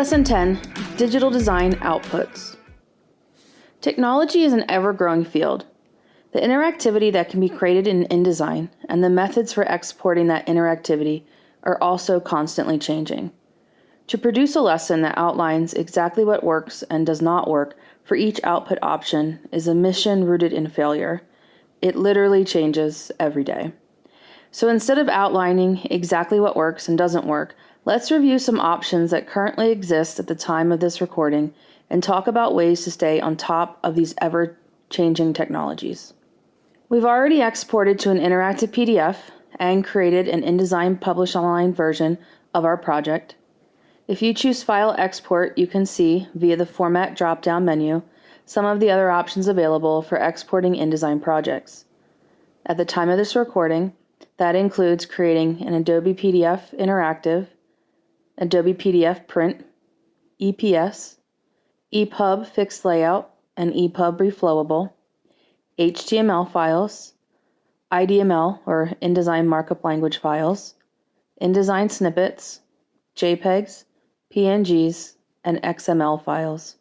Lesson 10 Digital Design Outputs. Technology is an ever growing field. The interactivity that can be created in InDesign and the methods for exporting that interactivity are also constantly changing. To produce a lesson that outlines exactly what works and does not work for each output option is a mission rooted in failure. It literally changes every day. So instead of outlining exactly what works and doesn't work, let's review some options that currently exist at the time of this recording and talk about ways to stay on top of these ever changing technologies. We've already exported to an interactive PDF and created an InDesign Publish Online version of our project. If you choose File Export, you can see, via the Format drop-down menu, some of the other options available for exporting InDesign projects. At the time of this recording, that includes creating an Adobe PDF Interactive, Adobe PDF Print, EPS, EPUB Fixed Layout, and EPUB Reflowable, HTML files, IDML or InDesign Markup Language files, InDesign snippets, JPEGs, PNGs, and XML files.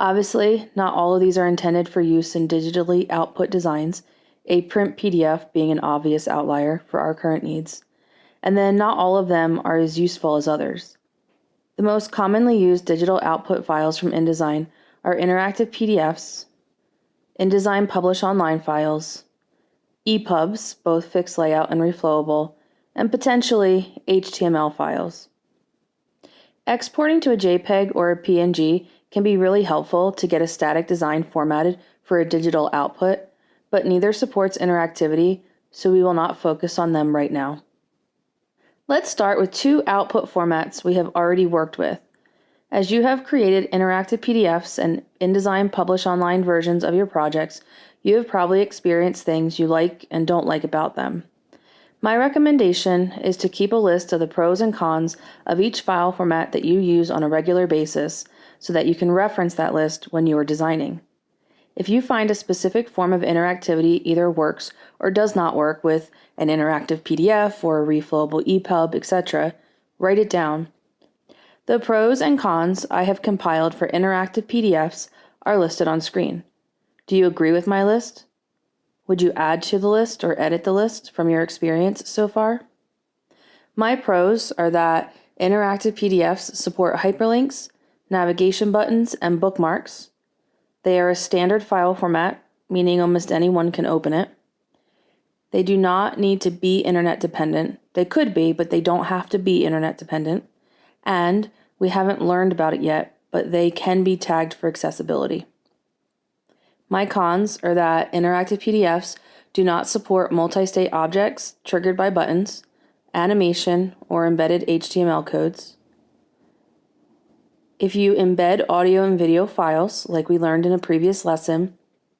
Obviously, not all of these are intended for use in digitally output designs, a print PDF being an obvious outlier for our current needs, and then not all of them are as useful as others. The most commonly used digital output files from InDesign are interactive PDFs, InDesign Publish Online files, EPUBs, both fixed layout and reflowable, and potentially HTML files. Exporting to a JPEG or a PNG can be really helpful to get a static design formatted for a digital output, but neither supports interactivity, so we will not focus on them right now. Let's start with two output formats we have already worked with, as you have created interactive PDFs and InDesign Publish Online versions of your projects, you have probably experienced things you like and don't like about them. My recommendation is to keep a list of the pros and cons of each file format that you use on a regular basis so that you can reference that list when you are designing. If you find a specific form of interactivity either works or does not work with an interactive PDF or a reflowable EPUB, etc., write it down the pros and cons I have compiled for interactive PDFs are listed on screen. Do you agree with my list? Would you add to the list or edit the list from your experience so far? My pros are that interactive PDFs support hyperlinks, navigation buttons, and bookmarks. They are a standard file format, meaning almost anyone can open it. They do not need to be internet dependent. They could be, but they don't have to be internet dependent. And we haven't learned about it yet, but they can be tagged for accessibility. My cons are that interactive PDFs do not support multi-state objects triggered by buttons, animation, or embedded HTML codes. If you embed audio and video files, like we learned in a previous lesson,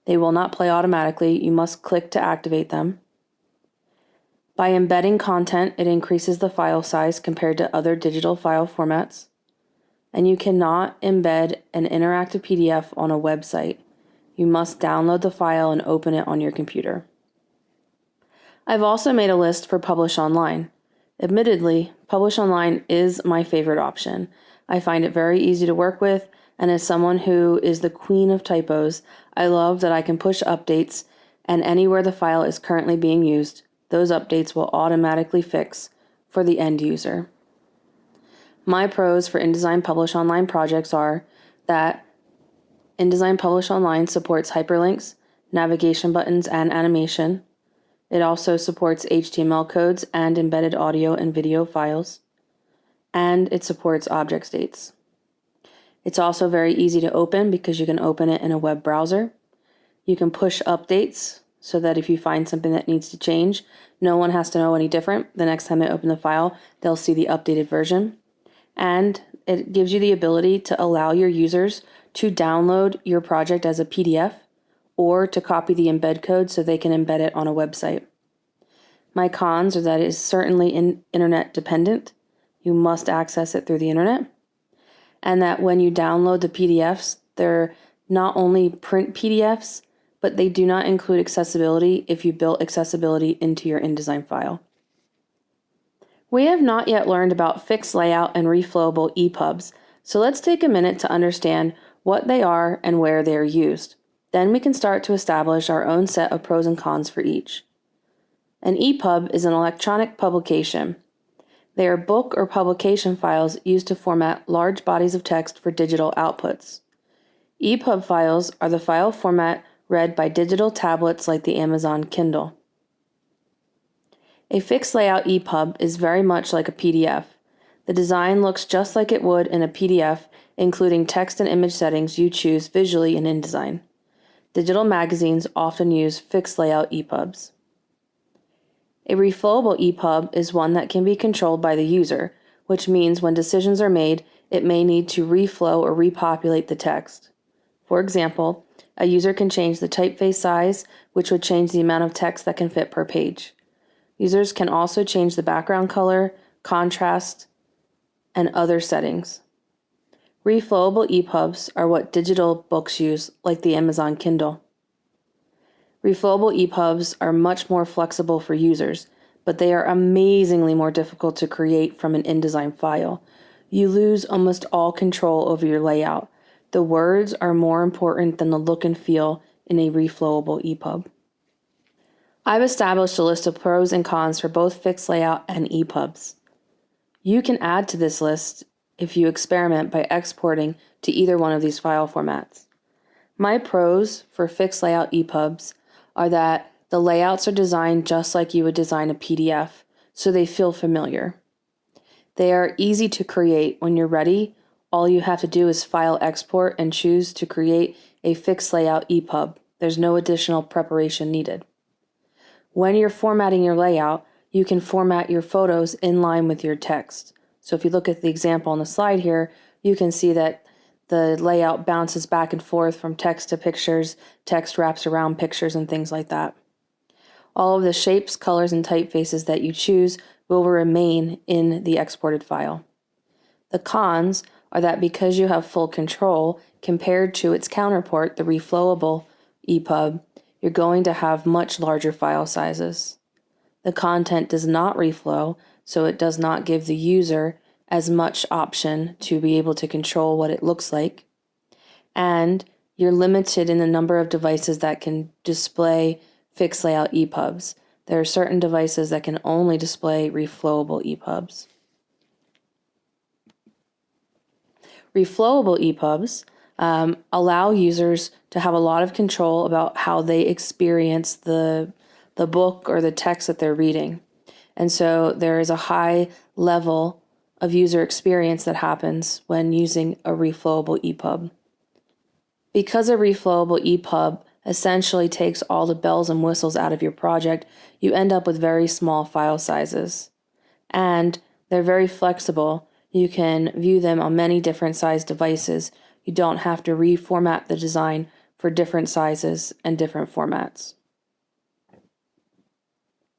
they will not play automatically. You must click to activate them. By embedding content, it increases the file size compared to other digital file formats and you cannot embed an interactive PDF on a website. You must download the file and open it on your computer. I've also made a list for Publish Online. Admittedly, Publish Online is my favorite option. I find it very easy to work with, and as someone who is the queen of typos, I love that I can push updates, and anywhere the file is currently being used, those updates will automatically fix for the end user. My pros for InDesign Publish Online projects are that InDesign Publish Online supports hyperlinks, navigation buttons, and animation. It also supports HTML codes and embedded audio and video files. And it supports object states. It's also very easy to open because you can open it in a web browser. You can push updates so that if you find something that needs to change, no one has to know any different. The next time they open the file, they'll see the updated version and it gives you the ability to allow your users to download your project as a PDF or to copy the embed code so they can embed it on a website. My cons are that it is certainly in internet dependent. You must access it through the internet. And that when you download the PDFs, they're not only print PDFs, but they do not include accessibility if you built accessibility into your InDesign file. We have not yet learned about fixed layout and reflowable EPUBs, so let's take a minute to understand what they are and where they are used. Then we can start to establish our own set of pros and cons for each. An EPUB is an electronic publication. They are book or publication files used to format large bodies of text for digital outputs. EPUB files are the file format read by digital tablets like the Amazon Kindle. A fixed layout EPUB is very much like a PDF. The design looks just like it would in a PDF, including text and image settings you choose visually in InDesign. Digital magazines often use fixed layout EPUBs. A reflowable EPUB is one that can be controlled by the user, which means when decisions are made, it may need to reflow or repopulate the text. For example, a user can change the typeface size, which would change the amount of text that can fit per page. Users can also change the background color, contrast, and other settings. Reflowable EPUBs are what digital books use, like the Amazon Kindle. Reflowable EPUBs are much more flexible for users, but they are amazingly more difficult to create from an InDesign file. You lose almost all control over your layout. The words are more important than the look and feel in a reflowable EPUB. I've established a list of pros and cons for both fixed layout and EPUBs. You can add to this list if you experiment by exporting to either one of these file formats. My pros for fixed layout EPUBs are that the layouts are designed just like you would design a PDF, so they feel familiar. They are easy to create. When you're ready, all you have to do is file export and choose to create a fixed layout EPUB. There's no additional preparation needed. When you're formatting your layout, you can format your photos in line with your text. So if you look at the example on the slide here, you can see that the layout bounces back and forth from text to pictures, text wraps around pictures and things like that. All of the shapes, colors, and typefaces that you choose will remain in the exported file. The cons are that because you have full control compared to its counterpart, the reflowable EPUB, you're going to have much larger file sizes. The content does not reflow, so it does not give the user as much option to be able to control what it looks like. And you're limited in the number of devices that can display fixed layout EPUBs. There are certain devices that can only display reflowable EPUBs. Reflowable EPUBs um, allow users to have a lot of control about how they experience the the book or the text that they're reading. And so there is a high level of user experience that happens when using a reflowable EPUB. Because a reflowable EPUB essentially takes all the bells and whistles out of your project, you end up with very small file sizes. And they're very flexible. You can view them on many different size devices, you don't have to reformat the design for different sizes and different formats.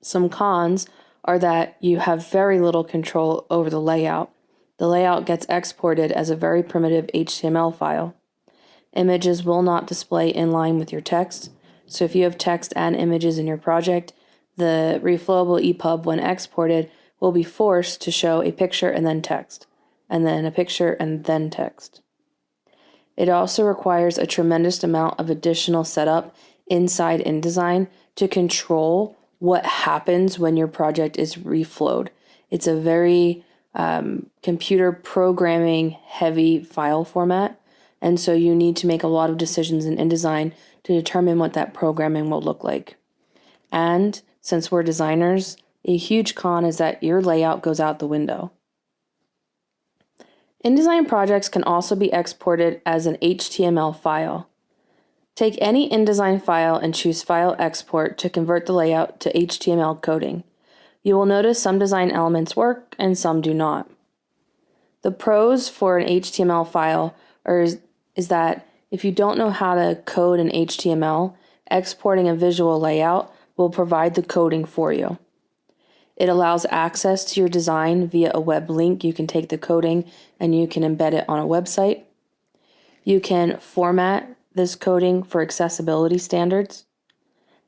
Some cons are that you have very little control over the layout. The layout gets exported as a very primitive HTML file. Images will not display in line with your text, so if you have text and images in your project, the reflowable EPUB, when exported, will be forced to show a picture and then text, and then a picture and then text. It also requires a tremendous amount of additional setup inside InDesign to control what happens when your project is reflowed. It's a very um, computer programming heavy file format. And so you need to make a lot of decisions in InDesign to determine what that programming will look like. And since we're designers, a huge con is that your layout goes out the window. InDesign projects can also be exported as an HTML file. Take any InDesign file and choose File Export to convert the layout to HTML coding. You will notice some design elements work and some do not. The pros for an HTML file are, is that if you don't know how to code in HTML, exporting a visual layout will provide the coding for you. It allows access to your design via a web link. You can take the coding and you can embed it on a website. You can format this coding for accessibility standards.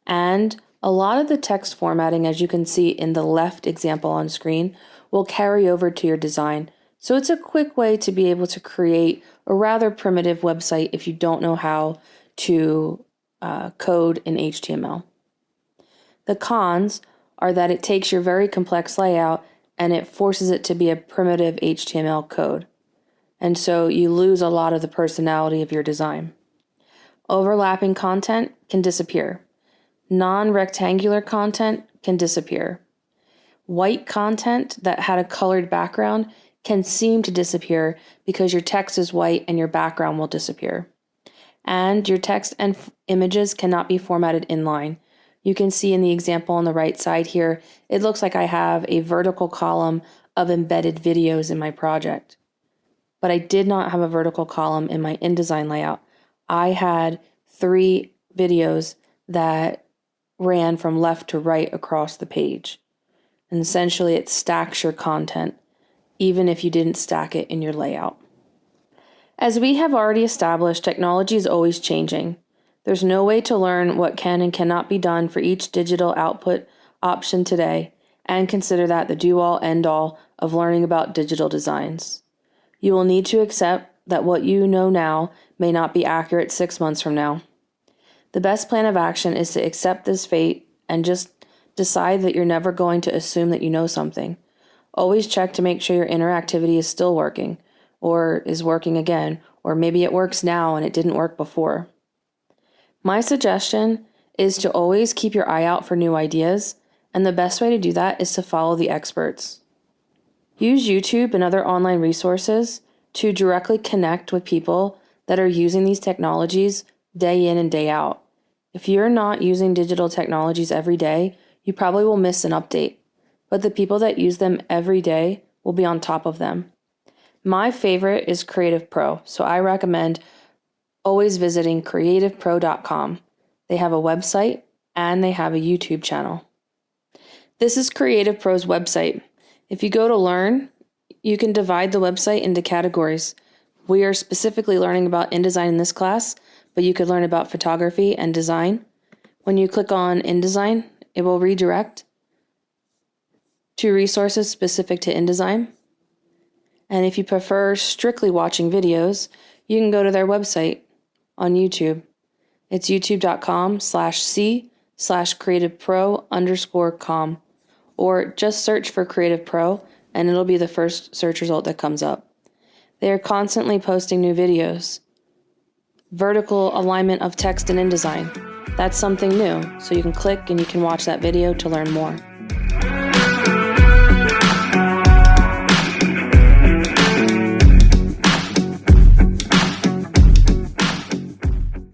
And a lot of the text formatting, as you can see in the left example on screen, will carry over to your design. So it's a quick way to be able to create a rather primitive website if you don't know how to uh, code in HTML. The cons are that it takes your very complex layout and it forces it to be a primitive HTML code. And so you lose a lot of the personality of your design. Overlapping content can disappear. Non rectangular content can disappear. White content that had a colored background can seem to disappear because your text is white and your background will disappear. And your text and images cannot be formatted inline. You can see in the example on the right side here, it looks like I have a vertical column of embedded videos in my project. But I did not have a vertical column in my InDesign layout. I had three videos that ran from left to right across the page. And essentially, it stacks your content, even if you didn't stack it in your layout. As we have already established, technology is always changing. There's no way to learn what can and cannot be done for each digital output option today, and consider that the do all end all of learning about digital designs. You will need to accept that what you know now may not be accurate six months from now. The best plan of action is to accept this fate and just decide that you're never going to assume that you know something. Always check to make sure your interactivity is still working, or is working again, or maybe it works now and it didn't work before. My suggestion is to always keep your eye out for new ideas, and the best way to do that is to follow the experts. Use YouTube and other online resources to directly connect with people that are using these technologies day in and day out. If you're not using digital technologies every day, you probably will miss an update, but the people that use them every day will be on top of them. My favorite is Creative Pro, so I recommend always visiting creativepro.com. They have a website and they have a YouTube channel. This is Creative Pro's website. If you go to Learn, you can divide the website into categories. We are specifically learning about InDesign in this class, but you could learn about photography and design. When you click on InDesign, it will redirect to resources specific to InDesign. And if you prefer strictly watching videos, you can go to their website on YouTube. It's youtube.com slash c slash creativepro underscore com. Or just search for Creative Pro and it'll be the first search result that comes up. They are constantly posting new videos. Vertical alignment of text in InDesign. That's something new, so you can click and you can watch that video to learn more.